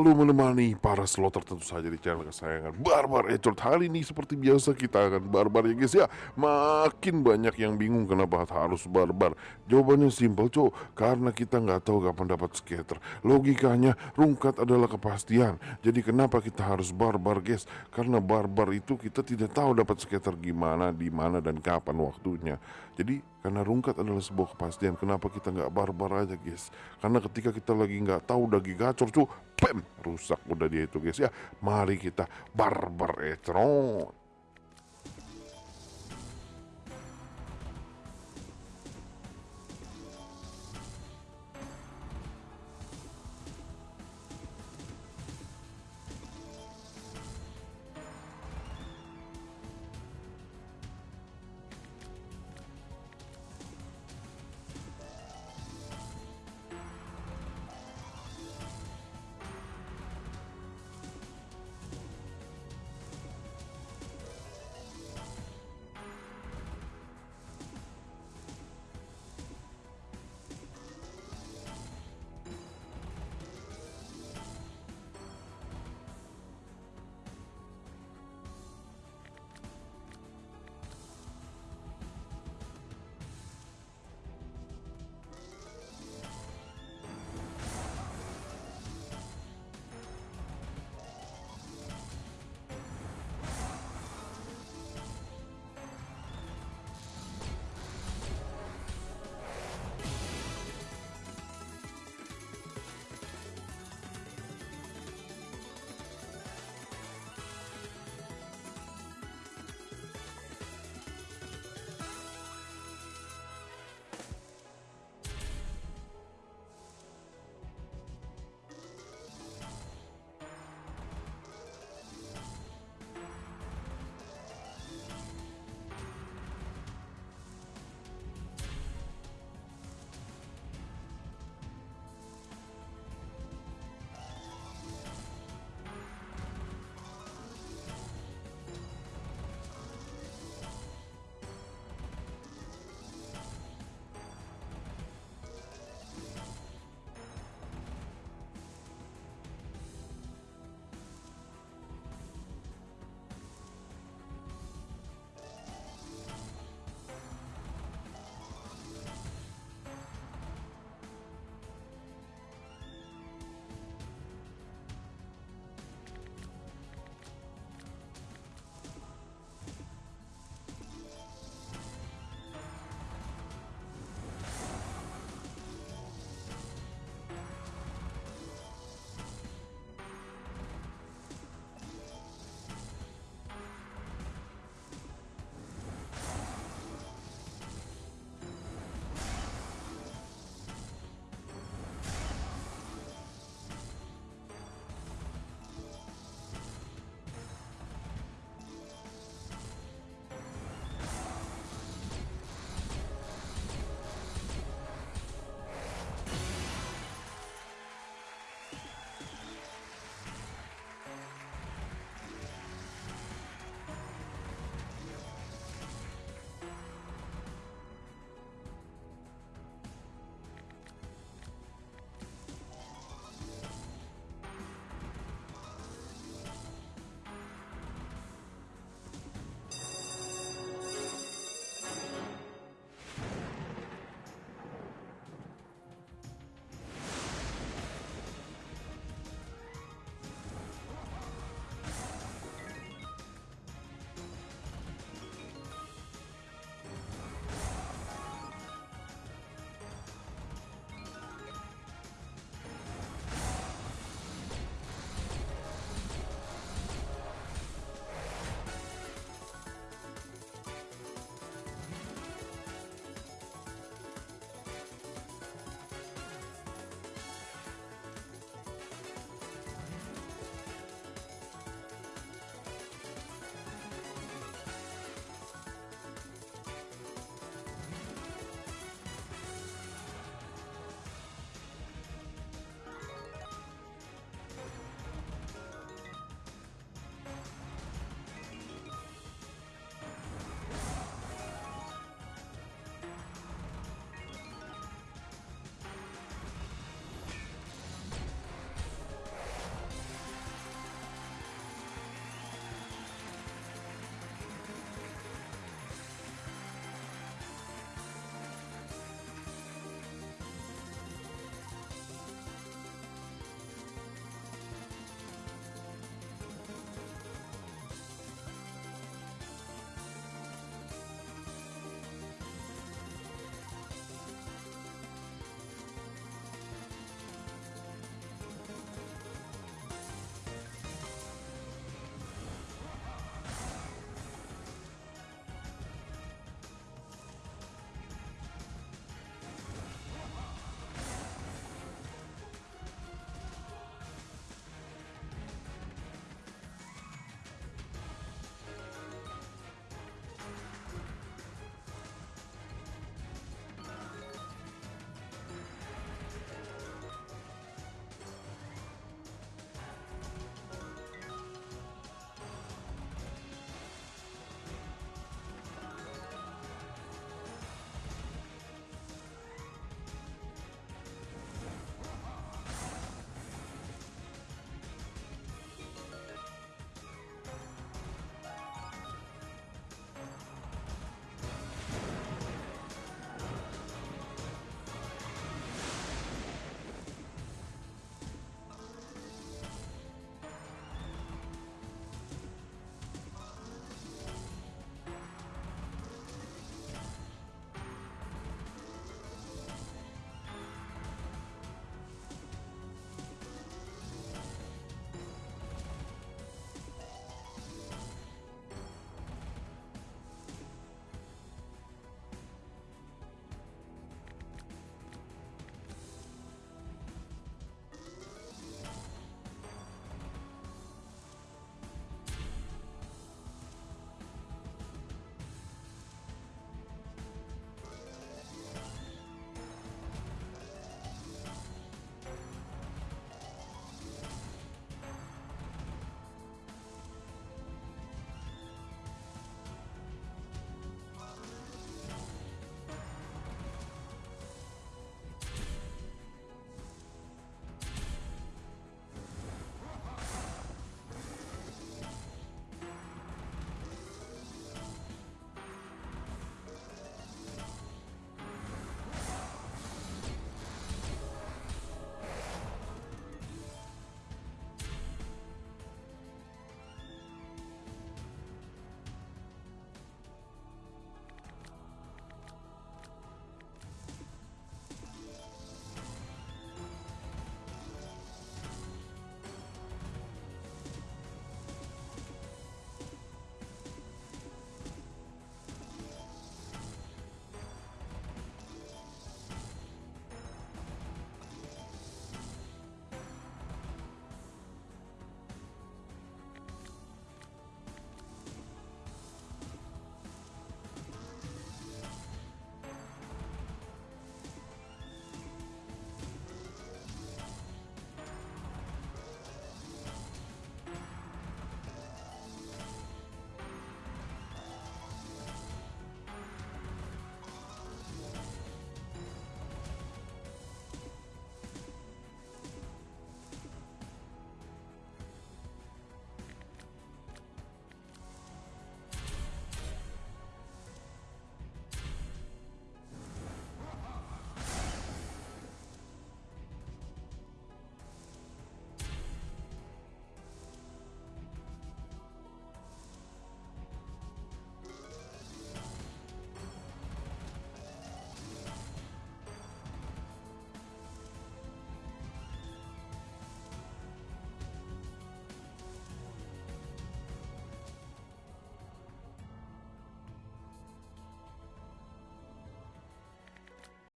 selalu menemani para slotter tentu saja di channel kesayangan. Barbar Ecort Hari ini seperti biasa kita akan barbar ya guys ya. Makin banyak yang bingung kenapa harus barbar. Jawabannya simpel cok. Karena kita nggak tahu kapan dapat skater. Logikanya rungkat adalah kepastian. Jadi kenapa kita harus barbar guys? Karena barbar itu kita tidak tahu dapat skater gimana, di mana dan kapan waktunya. Jadi karena rungkat adalah sebuah kepastian Kenapa kita nggak barbar aja guys. Karena ketika kita lagi nggak tahu lagi gacor cu pem rusak udah dia itu guys. Ya mari kita barbar etron